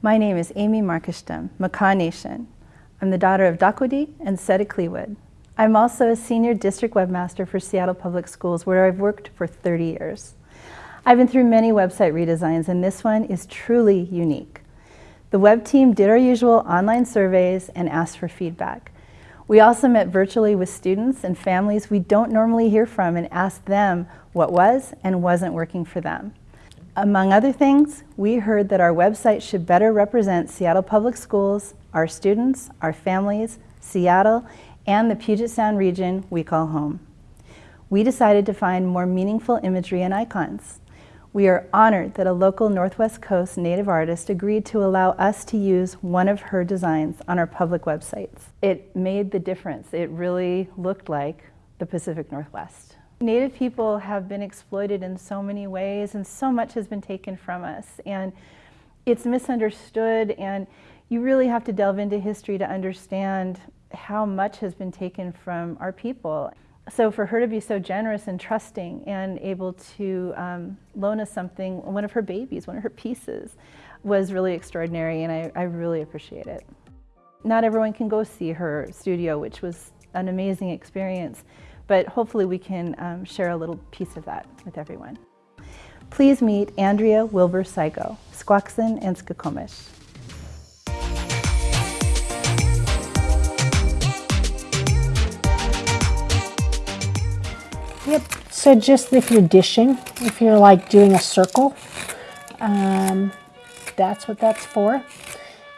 My name is Amy Markishtum, Makah Nation. I'm the daughter of Dakwadi and Seta Kleewood. I'm also a senior district webmaster for Seattle Public Schools where I've worked for 30 years. I've been through many website redesigns and this one is truly unique. The web team did our usual online surveys and asked for feedback. We also met virtually with students and families we don't normally hear from and asked them what was and wasn't working for them. Among other things, we heard that our website should better represent Seattle Public Schools, our students, our families, Seattle, and the Puget Sound region we call home. We decided to find more meaningful imagery and icons. We are honored that a local Northwest Coast native artist agreed to allow us to use one of her designs on our public websites. It made the difference. It really looked like the Pacific Northwest. Native people have been exploited in so many ways and so much has been taken from us and it's misunderstood and you really have to delve into history to understand how much has been taken from our people. So for her to be so generous and trusting and able to um, loan us something, one of her babies, one of her pieces, was really extraordinary and I, I really appreciate it. Not everyone can go see her studio, which was an amazing experience but hopefully we can um, share a little piece of that with everyone. Please meet Andrea Wilbur Sigo, Squaxin and Skokomish. Yep, so just if you're dishing, if you're like doing a circle, um, that's what that's for.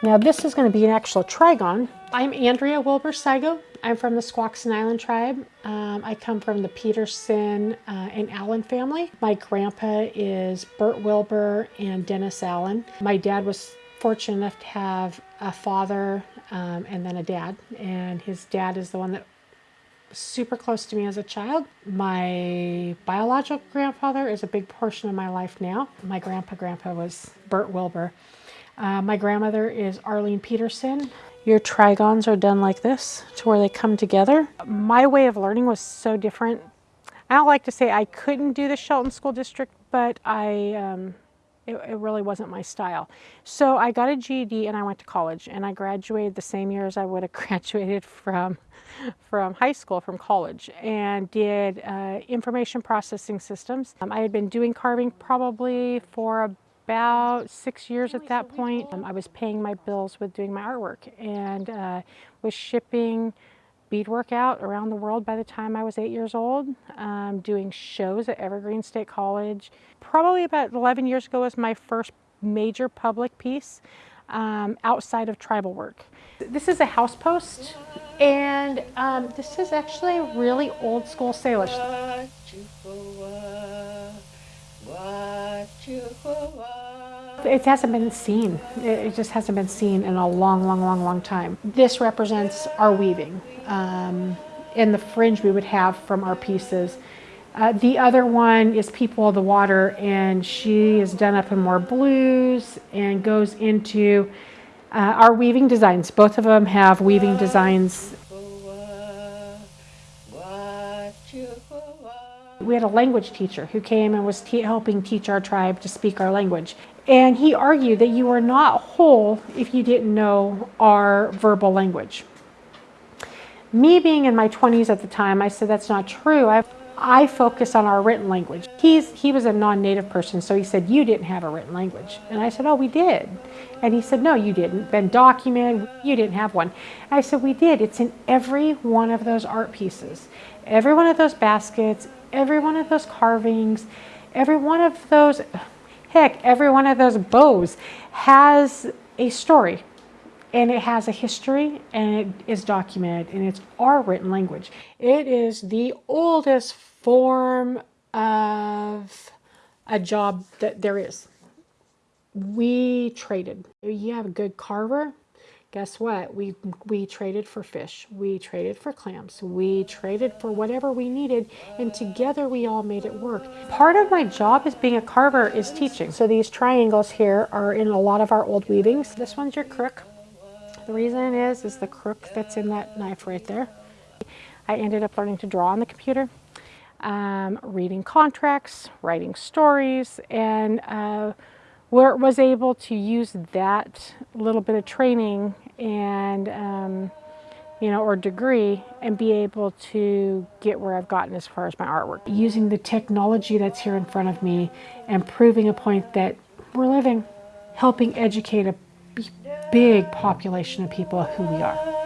Now this is going to be an actual trigon. I'm Andrea Wilbur Sigo. I'm from the Squaxin Island tribe. Um, I come from the Peterson uh, and Allen family. My grandpa is Bert Wilbur and Dennis Allen. My dad was fortunate enough to have a father um, and then a dad. And his dad is the one that was super close to me as a child. My biological grandfather is a big portion of my life now. My grandpa grandpa was Bert Wilbur. Uh, my grandmother is Arlene Peterson. Your trigons are done like this to where they come together. My way of learning was so different. I don't like to say I couldn't do the Shelton School District, but I, um, it, it, really wasn't my style. So I got a GED and I went to college and I graduated the same year as I would have graduated from, from high school, from college and did uh, information processing systems. Um, I had been doing carving probably for about six years at that point. Um, I was paying my bills with doing my artwork and uh, was shipping beadwork out around the world by the time I was eight years old, um, doing shows at Evergreen State College. Probably about 11 years ago was my first major public piece um, outside of tribal work. This is a house post and um, this is actually a really old school Salish. It hasn't been seen. It just hasn't been seen in a long, long, long, long time. This represents our weaving. Um, in the fringe we would have from our pieces. Uh, the other one is People of the Water, and she is done up in more blues and goes into uh, our weaving designs. Both of them have weaving designs We had a language teacher who came and was te helping teach our tribe to speak our language. And he argued that you were not whole if you didn't know our verbal language. Me being in my 20s at the time, I said that's not true. I, I focus on our written language. He's, he was a non-native person, so he said, you didn't have a written language. And I said, oh, we did. And he said, no, you didn't. Been documented, you didn't have one. I said, we did. It's in every one of those art pieces. Every one of those baskets, every one of those carvings, every one of those, heck, every one of those bows has a story and it has a history and it is documented and it's our written language. It is the oldest form of a job that there is. We traded. You have a good carver, guess what? We, we traded for fish. We traded for clams. We traded for whatever we needed, and together we all made it work. Part of my job as being a carver is teaching. So these triangles here are in a lot of our old weavings. This one's your crook. The reason is, is the crook that's in that knife right there. I ended up learning to draw on the computer, um, reading contracts, writing stories, and uh, were, was able to use that little bit of training and um, you know or degree and be able to get where I've gotten as far as my artwork. Using the technology that's here in front of me and proving a point that we're living helping educate a big population of people who we are